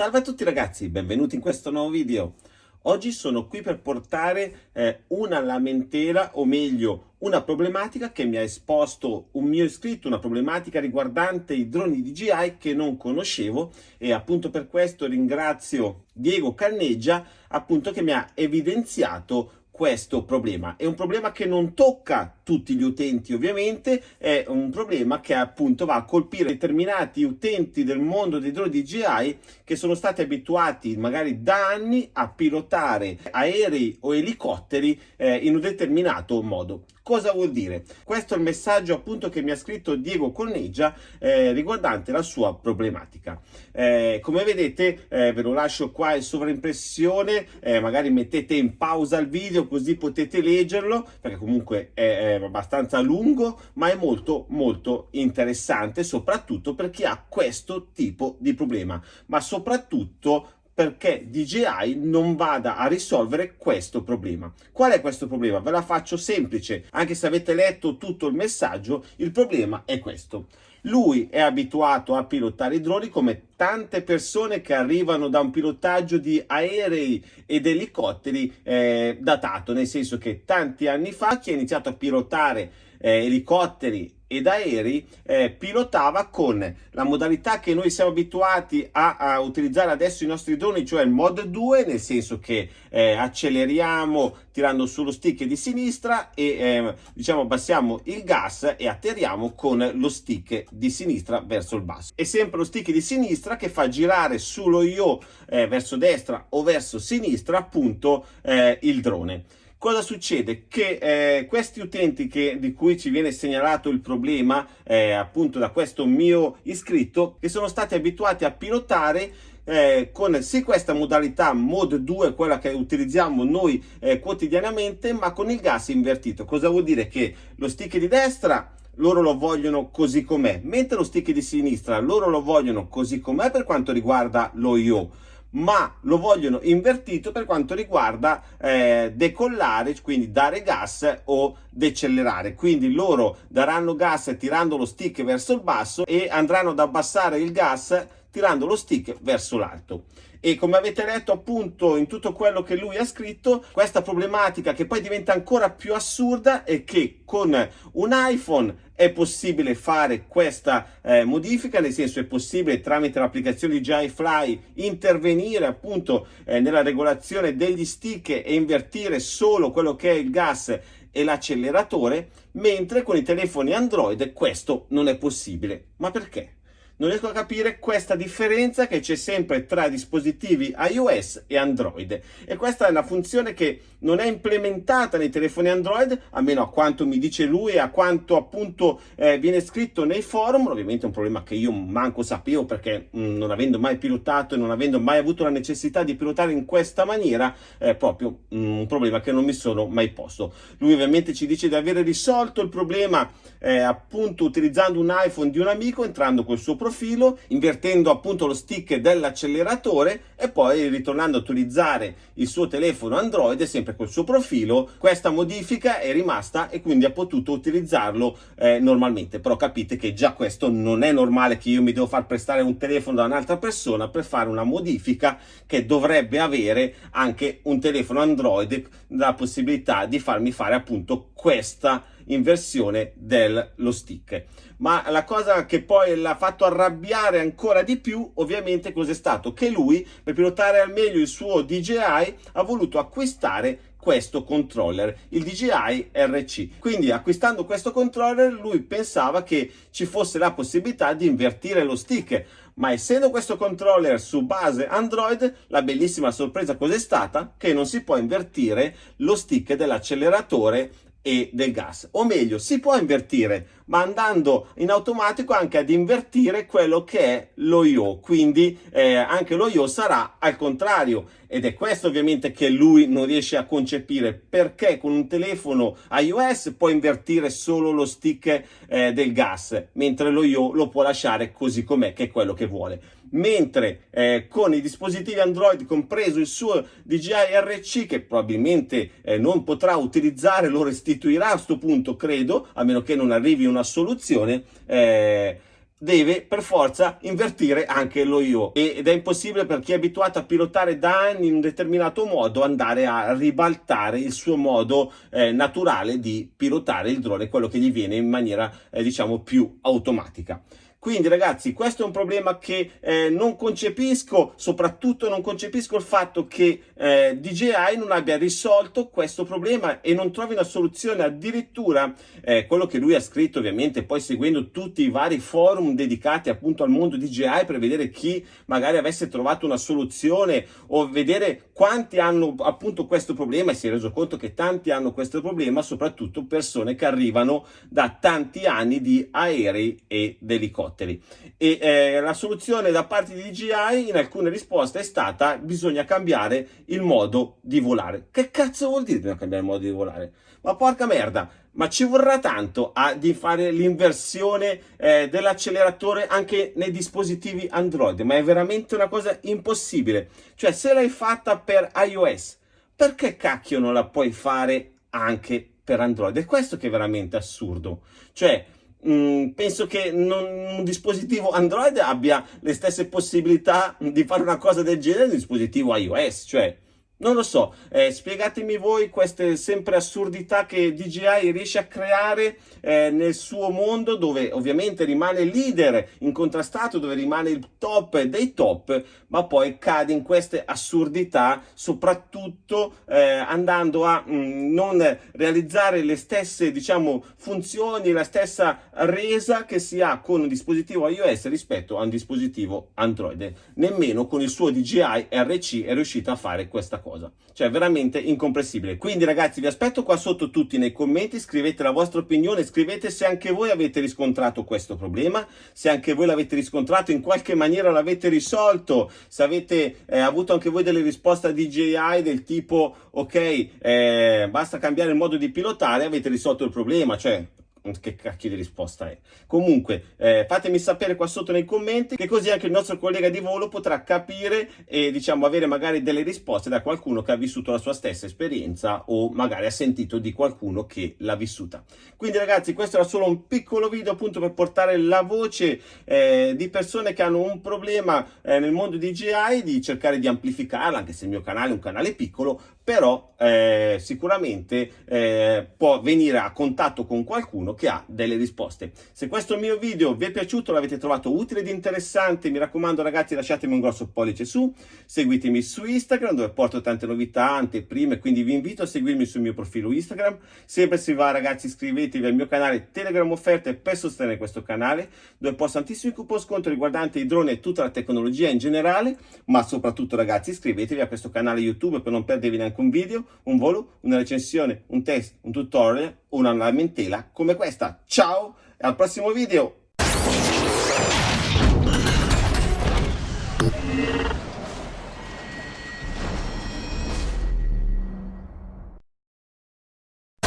Salve a tutti ragazzi, benvenuti in questo nuovo video. Oggi sono qui per portare eh, una lamentela, o meglio una problematica che mi ha esposto un mio iscritto, una problematica riguardante i droni DJI che non conoscevo e appunto per questo ringrazio Diego Canneggia appunto che mi ha evidenziato questo problema. È un problema che non tocca tutti gli utenti ovviamente, è un problema che appunto va a colpire determinati utenti del mondo dei droni DJI che sono stati abituati magari da anni a pilotare aerei o elicotteri eh, in un determinato modo. Cosa vuol dire? Questo è il messaggio appunto che mi ha scritto Diego Corneggia eh, riguardante la sua problematica. Eh, come vedete eh, ve lo lascio qua in sovraimpressione, eh, magari mettete in pausa il video così potete leggerlo perché comunque è, è abbastanza lungo ma è molto molto interessante soprattutto per chi ha questo tipo di problema ma soprattutto perché DJI non vada a risolvere questo problema. Qual è questo problema? Ve la faccio semplice, anche se avete letto tutto il messaggio, il problema è questo. Lui è abituato a pilotare i droni come tante persone che arrivano da un pilotaggio di aerei ed elicotteri eh, datato, nel senso che tanti anni fa chi ha iniziato a pilotare eh, elicotteri ed aerei eh, pilotava con la modalità che noi siamo abituati a, a, utilizzare adesso i nostri droni, cioè il mod 2, nel senso che eh, acceleriamo tirando sullo stick di sinistra e eh, diciamo abbassiamo il gas e atterriamo con lo stick di sinistra verso il basso. È sempre lo stick di sinistra che fa girare sullo io eh, verso destra o verso sinistra appunto eh, il drone. Cosa succede? Che eh, questi utenti che, di cui ci viene segnalato il problema, eh, appunto da questo mio iscritto, che sono stati abituati a pilotare eh, con sì questa modalità mod 2, quella che utilizziamo noi eh, quotidianamente, ma con il gas invertito. Cosa vuol dire? Che lo stick di destra loro lo vogliono così com'è, mentre lo stick di sinistra loro lo vogliono così com'è per quanto riguarda lo IO ma lo vogliono invertito per quanto riguarda eh, decollare, quindi dare gas o decelerare. Quindi loro daranno gas tirando lo stick verso il basso e andranno ad abbassare il gas tirando lo stick verso l'alto e come avete letto appunto in tutto quello che lui ha scritto questa problematica che poi diventa ancora più assurda è che con un iPhone è possibile fare questa eh, modifica, nel senso è possibile tramite l'applicazione di JFly intervenire appunto eh, nella regolazione degli stick e invertire solo quello che è il gas e l'acceleratore, mentre con i telefoni Android questo non è possibile. Ma perché? Non riesco a capire questa differenza che c'è sempre tra dispositivi iOS e Android. E questa è una funzione che non è implementata nei telefoni Android almeno a quanto mi dice lui e a quanto appunto eh, viene scritto nei forum. Ovviamente è un problema che io manco sapevo perché mh, mm, non avendo mai pilotato e non avendo mai avuto la necessità di pilotare in questa maniera è proprio mh, mm, un problema che non mi sono mai posto. Lui ovviamente ci dice di avere risolto il problema eh, appunto utilizzando un iPhone di un amico entrando col suo profilo profilo, invertendo appunto lo stick dell'acceleratore e poi ritornando a utilizzare il suo telefono Android sempre col suo profilo. Questa modifica è rimasta e quindi ha potuto utilizzarlo eh, normalmente. Però capite che già questo non è normale che io mi devo far prestare un telefono da un'altra persona per fare una modifica che dovrebbe avere anche un telefono Android la possibilità di farmi fare appunto questa inversione dello stick ma la cosa che poi l'ha fatto arrabbiare ancora di più ovviamente cos'è stato? Che lui per pilotare al meglio il suo DJI ha voluto acquistare questo controller, il DJI RC. Quindi acquistando questo controller lui pensava che ci fosse la possibilità di invertire lo stick, ma essendo questo controller su base Android, la bellissima sorpresa cos'è stata? Che non si può invertire lo stick dell'acceleratore e del gas. O meglio si può invertire ma andando in automatico anche ad invertire quello che è lo io quindi eh, anche lo io sarà al contrario. Ed è questo ovviamente che lui non riesce a concepire. Perché con un telefono iOS può invertire solo lo stick eh, del gas mentre lo io lo può lasciare così com'è che è quello che vuole. Mentre eh, con i dispositivi Android compreso il suo DJI RC che probabilmente eh, non potrà utilizzare lo restituirà a questo punto credo a meno che non arrivi una soluzione eh, deve per forza invertire anche lo io ed è impossibile per chi è abituato a pilotare da anni in un determinato modo andare a ribaltare il suo modo eh, naturale di pilotare il drone, quello che gli viene in maniera eh, diciamo più automatica. Quindi ragazzi questo è un problema che eh, non concepisco, soprattutto non concepisco il fatto che eh, DJI non abbia risolto questo problema e non trovi una soluzione, addirittura eh, quello che lui ha scritto ovviamente poi seguendo tutti i vari forum dedicati appunto al mondo DJI per vedere chi magari avesse trovato una soluzione o vedere quanti hanno appunto questo problema e si è reso conto che tanti hanno questo problema, soprattutto persone che arrivano da tanti anni di aerei ed elicotteri elicotteri e eh, la soluzione da parte di DJI in alcune risposte è stata bisogna cambiare il modo di volare. Che cazzo vuol dire bisogna cambiare il modo di volare? Ma porca merda, ma ci vorrà tanto a, di fare l'inversione eh, dell'acceleratore anche nei dispositivi Android, ma è veramente una cosa impossibile. Cioè se l'hai fatta per iOS, perché cacchio non la puoi fare anche per Android? È questo che è veramente assurdo. Cioè, Mm, penso che non, un dispositivo Android abbia le stesse possibilità di fare una cosa del genere di un dispositivo iOS, cioè non lo so, eh, spiegatemi voi queste sempre assurdità che DJI riesce a creare eh, nel suo mondo dove ovviamente rimane leader incontrastato, dove rimane il top dei top, ma poi cade in queste assurdità soprattutto eh, andando a mh, mm, non realizzare le stesse diciamo funzioni, la stessa resa che si ha con un dispositivo iOS rispetto a un dispositivo Android. Nemmeno con il suo DJI RC è riuscito a fare questa cosa cosa. Cioè, veramente incomprensibile. Quindi, ragazzi, vi aspetto qua sotto tutti nei commenti, scrivete la vostra opinione, scrivete se anche voi avete riscontrato questo problema, se anche voi l'avete riscontrato, in qualche maniera l'avete risolto, se avete eh, avuto anche voi delle risposte a DJI del tipo, ok, eh, basta cambiare il modo di pilotare, avete risolto il problema, cioè che cacchio di risposta è. Comunque eh, fatemi sapere qua sotto nei commenti che così anche il nostro collega di volo potrà capire e diciamo avere magari delle risposte da qualcuno che ha vissuto la sua stessa esperienza o magari ha sentito di qualcuno che l'ha vissuta. Quindi ragazzi questo era solo un piccolo video appunto per portare la voce eh, di persone che hanno un problema eh, nel mondo di GI di cercare di amplificarla anche se il mio canale è un canale piccolo però eh, sicuramente eh, può venire a contatto con qualcuno che ha delle risposte. Se questo mio video vi è piaciuto, l'avete trovato utile ed interessante, mi raccomando ragazzi lasciatemi un grosso pollice su, seguitemi su Instagram dove porto tante novità, anteprime, quindi vi invito a seguirmi sul mio profilo Instagram. Sempre se va ragazzi iscrivetevi al mio canale Telegram Offerte per sostenere questo canale dove posto tantissimi coupon sconto riguardanti i droni e tutta la tecnologia in generale, ma soprattutto ragazzi iscrivetevi a questo canale YouTube per non perdervi neanche un video, un volo, una recensione, un test, un tutorial, una lamentela come questa. Ciao e al prossimo video!